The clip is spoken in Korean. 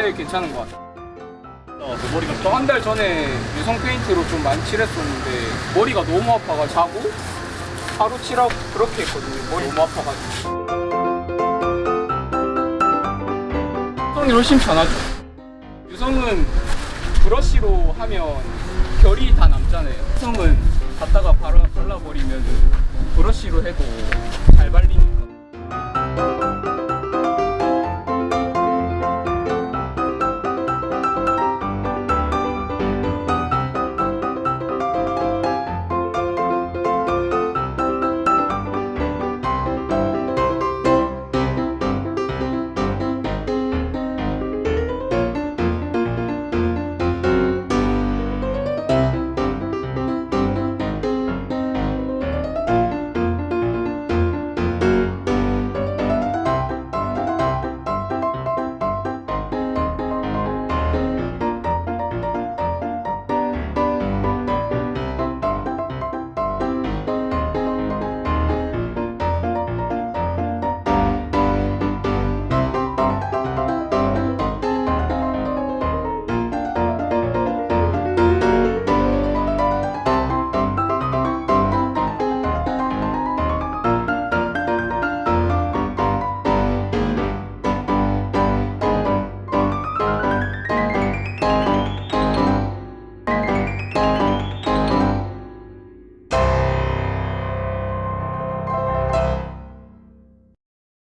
제일 괜찮은 것 같아요. 어, 머리가 또한달 전에 유성 페인트로 좀 많이 칠했었는데 머리가 너무 아파가 자고 하루 칠하고 그렇게 했거든요. 머리 너무 아파가지고. 유성이 훨씬 편하죠. 유성은 브러쉬로 하면 결이 다 남잖아요. 유성은 갖다가 발라, 발라버리면 브러쉬로 해도